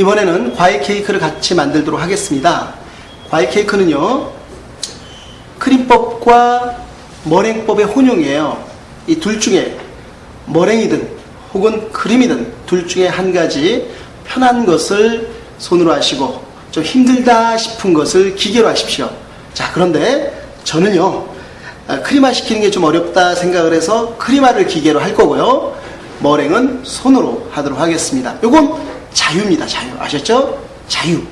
이번에는 과일 케이크를 같이 만들도록 하겠습니다. 과일 케이크는요, 크림법과 머랭법의 혼용이에요. 이 둘 중에 머랭이든 혹은 크림이든 둘 중에 한 가지 편한 것을 손으로 하시고 좀 힘들다 싶은 것을 기계로 하십시오. 자, 그런데 저는요, 아, 크림화 시키는 게 좀 어렵다 생각을 해서 크림화를 기계로 할 거고요. 머랭은 손으로 하도록 하겠습니다. 요건 자유입니다. 자유. 아셨죠? 자유.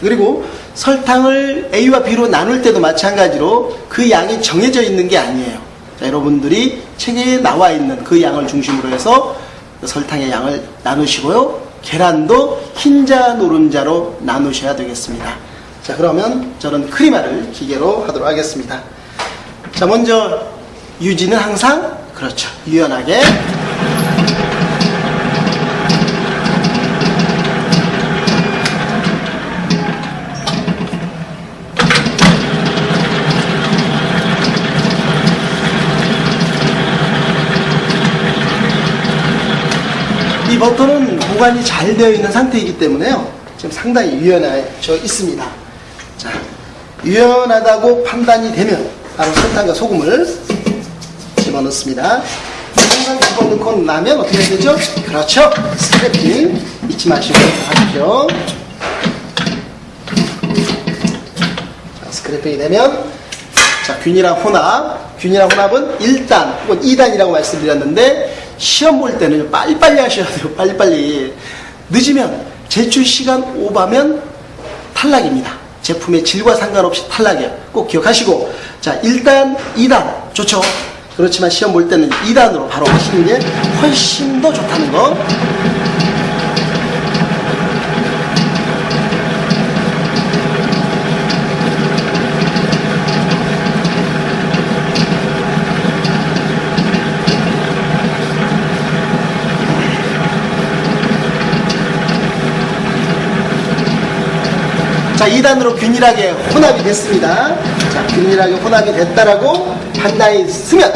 그리고 설탕을 A와 B로 나눌 때도 마찬가지로 그 양이 정해져 있는 게 아니에요. 자, 여러분들이 책에 나와 있는 그 양을 중심으로 해서 설탕의 양을 나누시고요. 계란도 흰자, 노른자로 나누셔야 되겠습니다. 자, 그러면 저는 크리마를 기계로 하도록 하겠습니다. 자, 먼저 유지는 항상 그렇죠. 유연하게 이 버터는 보관이 잘 되어 있는 상태이기 때문에요. 지금 상당히 유연해져 있습니다. 자, 유연하다고 판단이 되면 바로 설탕과 소금을 집어넣습니다. 항상 집어넣고 나면 어떻게 해야 되죠? 그렇죠. 스크래핑 잊지 마시고 하십시오. 자, 스크래핑이 되면 자, 균이랑 혼합. 균이랑 혼합은 1단 혹은 2단이라고 말씀드렸는데 시험 볼 때는 빨리빨리 하셔야 돼요. 빨리빨리. 늦으면 제출 시간 오바면 탈락입니다. 제품의 질과 상관없이 탈락이에요. 꼭 기억하시고 자 1단, 2단 좋죠. 그렇지만 시험 볼 때는 2단으로 바로 하시는 게 훨씬 더 좋다는 거. 자, 2단으로 균일하게 혼합이 됐습니다. 자, 균일하게 혼합이 됐다라고 판단이 쓰면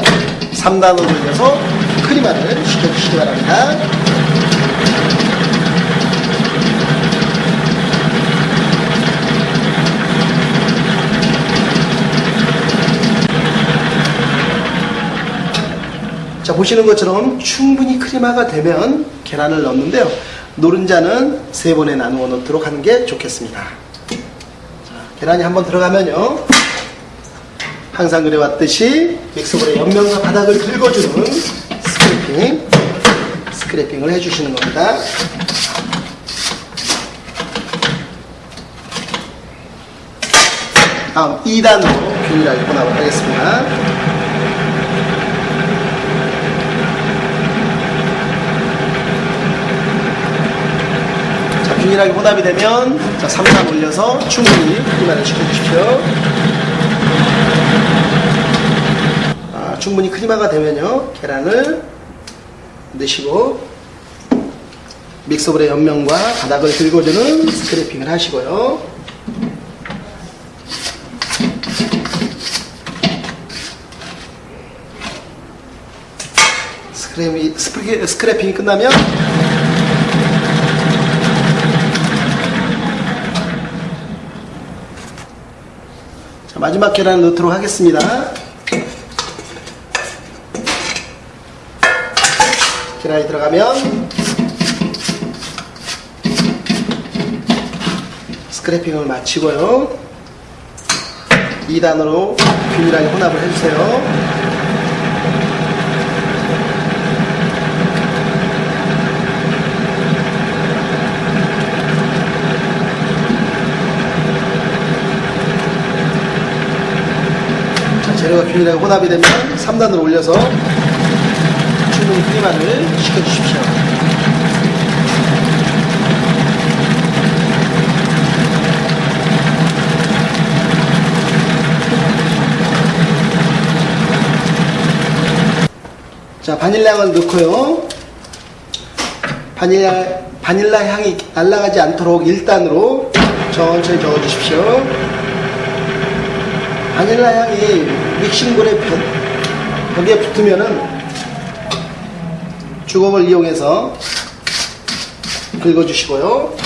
3단으로 올려서 크리마를 시켜주시기 바랍니다. 자, 보시는 것처럼 충분히 크리마가 되면 계란을 넣는데요. 노른자는 세 번에 나누어 넣도록 하는 게 좋겠습니다. 계란이 한번 들어가면요. 항상 그래왔듯이 믹서볼의 옆면과 바닥을 긁어주는 스크래핑, 스크래핑을 해주시는 겁니다. 다음 2단으로 균일하게 혼합을 하겠습니다. 균일하게 혼합이 되면 자, 3단 올려서 충분히 크리마를 시켜주십시오. 아, 충분히 크리마가 되면요. 계란을 넣으시고 믹서볼의 옆면과 바닥을 긁어주는 스크래핑을 하시고요. 스크래핑이, 스크래핑이 끝나면 자, 마지막 계란 넣도록 하겠습니다. 계란이 들어가면 스크래핑을 마치고요. 2단으로 균일하게 혼합을 해주세요. 균일하게 혼합이 되면 3단으로 올려서 충분히 크림만을 시켜주십시오. 자, 바닐라향을 넣고요. 바닐라, 바닐라 향이 날아가지 않도록 1단으로 천천히 저어주십시오. 바닐라 향이 믹싱볼에 벽에 붙으면은 주걱을 이용해서 긁어주시고요.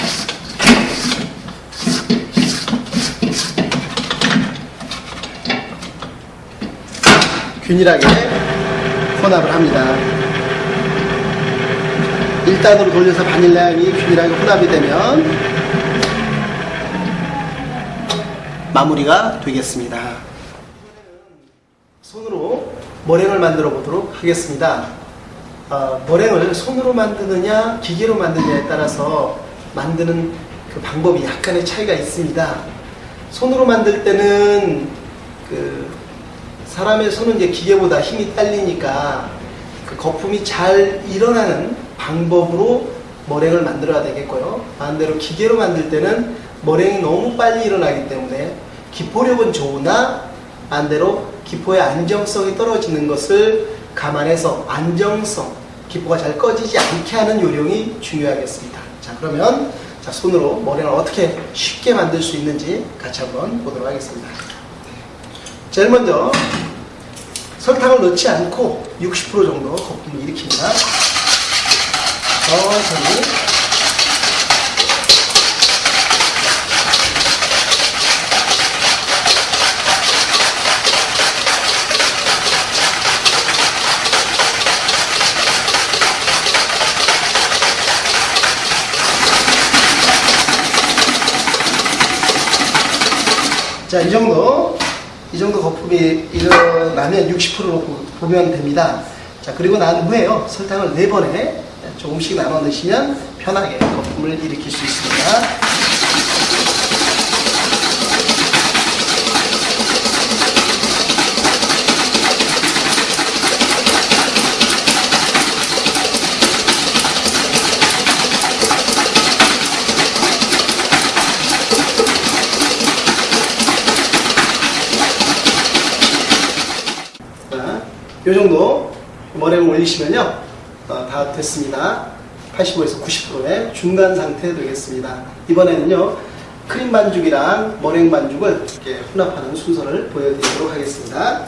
균일하게 혼합을 합니다. 1단으로 돌려서 바닐라향이 균일하게 혼합이 되면 마무리가 되겠습니다. 손으로 머랭을 만들어 보도록 하겠습니다. 어, 머랭을 손으로 만드느냐 기계로 만드느냐에 따라서 만드는 그 방법이 약간의 차이가 있습니다. 손으로 만들 때는 그 사람의 손은 이제 기계보다 힘이 딸리니까 그 거품이 잘 일어나는 방법으로 머랭을 만들어야 되겠고요. 반대로 기계로 만들 때는 머랭이 너무 빨리 일어나기 때문에 기포력은 좋으나 반대로 기포의 안정성이 떨어지는 것을 감안해서 안정성, 기포가 잘 꺼지지 않게 하는 요령이 중요하겠습니다. 자, 그러면 자, 손으로 머랭을 어떻게 쉽게 만들 수 있는지 같이 한번 보도록 하겠습니다. 제일 먼저 설탕을 넣지 않고 60% 정도 거품을 일으킵니다. 천천히 자, 이 정도, 이 정도 거품이 일어나면 60%로 보면 됩니다. 자, 그리고 난 후에요. 설탕을 4번에 조금씩 나눠 넣으시면 편하게 거품을 일으킬 수 있습니다. 자, 요 정도 머랭을 올리시면요. 어, 다 됐습니다. 85에서 90%의 중간 상태 되겠습니다. 이번에는요. 크림 반죽이랑 머랭 반죽을 이렇게 혼합하는 순서를 보여드리도록 하겠습니다.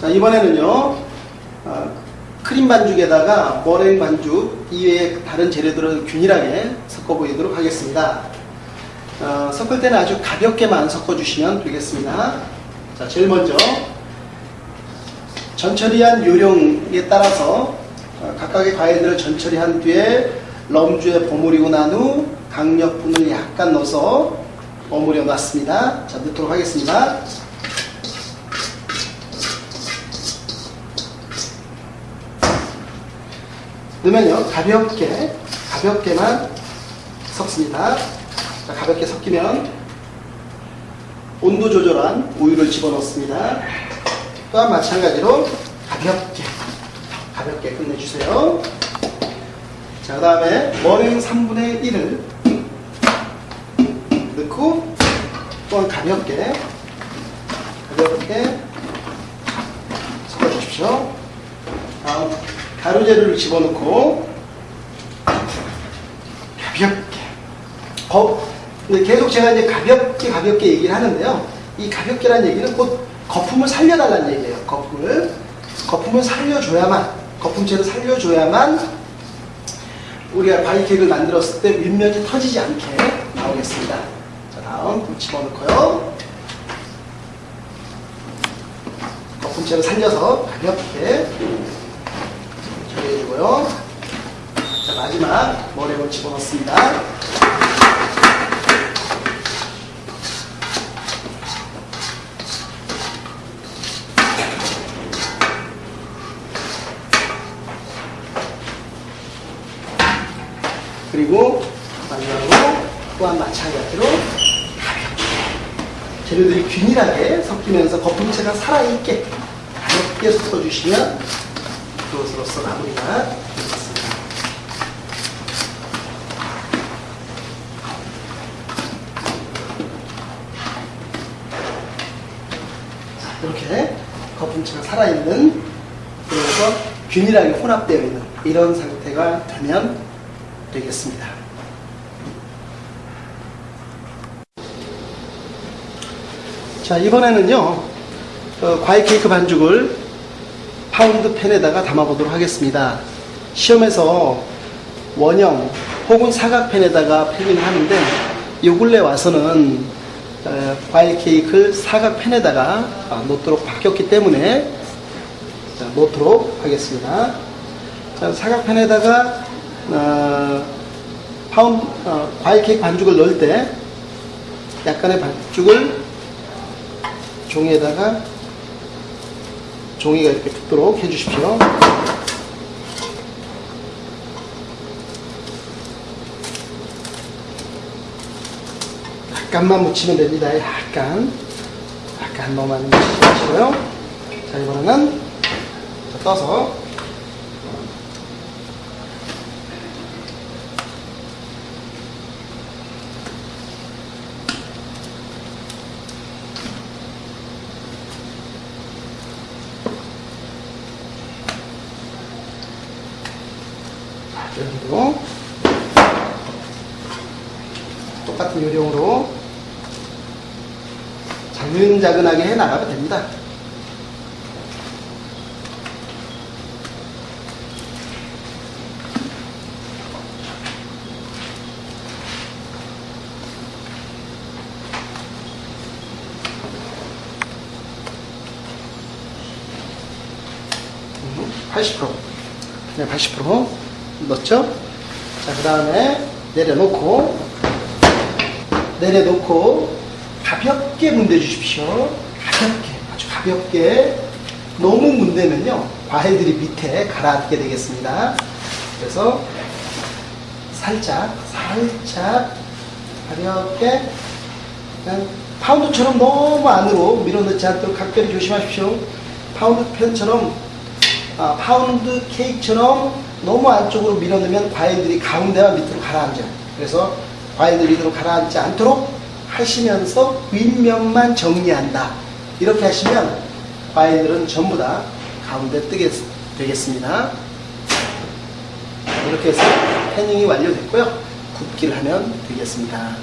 자, 이번에는요. 어, 크림 반죽에다가 머랭 반죽 이외의 다른 재료들을 균일하게 섞어 보이도록 하겠습니다. 어, 섞을 때는 아주 가볍게만 섞어 주시면 되겠습니다. 자, 제일 먼저 전처리한 요령에 따라서 어, 각각의 과일들을 전처리한 뒤에 럼주에 버무리고 난 후 강력분을 약간 넣어서 버무려 놨습니다. 자, 넣도록 하겠습니다. 넣으면요, 가볍게, 가볍게만 섞습니다. 자, 가볍게 섞이면 온도 조절한 우유를 집어넣습니다. 또한 마찬가지로 가볍게 가볍게 끝내주세요. 자, 그 다음에 머랭 3분의 1을 넣고 또한 가볍게 가볍게 섞어주십시오. 다음 가루재료를 집어넣고 가볍게 거, 근데 계속 제가 이제 가볍게 가볍게 얘기를 하는데요. 이 가볍게란 얘기는 곧 거품을 살려달라는 얘기예요. 거품을 거품을 살려줘야만 거품체를 살려줘야만 우리가 바이 케이크를 만들었을 때 윗면이 터지지 않게 나오겠습니다. 자 다음 물 집어넣고요. 거품체를 살려서 가볍게 처리해주고요. 자 마지막 머랭을 집어넣습니다. 그리고 마지막으로 또한 마찬가지로 가볍게 재료들이 균일하게 섞이면서 거품체가 살아있게 가볍게 섞어주시면 그것으로서 마무리가 되겠습니다. 자, 이렇게 거품체가 살아있는 그래서 균일하게 혼합되어 있는 이런 상태가 되면 되겠습니다. 자, 이번에는요, 어, 과일 케이크 반죽을 파운드 팬에다가 담아보도록 하겠습니다. 시험에서 원형 혹은 사각팬에다가 팬을 하는데 요 근래 와서는 어, 과일 케이크를 사각팬에다가 아, 놓도록 바뀌었기 때문에 자, 놓도록 하겠습니다. 자, 사각팬에다가 어, 파운 어, 과일 케이크 반죽을 넣을 때 약간의 반죽을 종이에다가 종이가 이렇게 붙도록 해주십시오. 약간만 묻히면 됩니다. 약간. 약간 너무 많이 묻히지 마시고요. 자, 이번에는 자, 떠서 여기도 똑같은 요령으로 자근자근하게 해 나가면 됩니다. 음, 80% 그냥 80% 넣죠? 자, 그 다음에 내려놓고 내려놓고 가볍게 문대 주십시오. 가볍게, 아주 가볍게. 너무 문대면요, 과일들이 밑에 가라앉게 되겠습니다. 그래서 살짝, 살짝 가볍게 파운드처럼 너무 안으로 밀어넣지 않도록 각별히 조심하십시오. 파운드 팬처럼 아, 파운드 케이크처럼 너무 안쪽으로 밀어넣으면 과일들이 가운데와 밑으로 가라앉아요. 그래서 과일들이 밑으로 가라앉지 않도록 하시면서 윗면만 정리한다. 이렇게 하시면 과일들은 전부 다 가운데 뜨게 되겠습니다. 이렇게 해서 panning이 완료됐고요. 굽기를 하면 되겠습니다.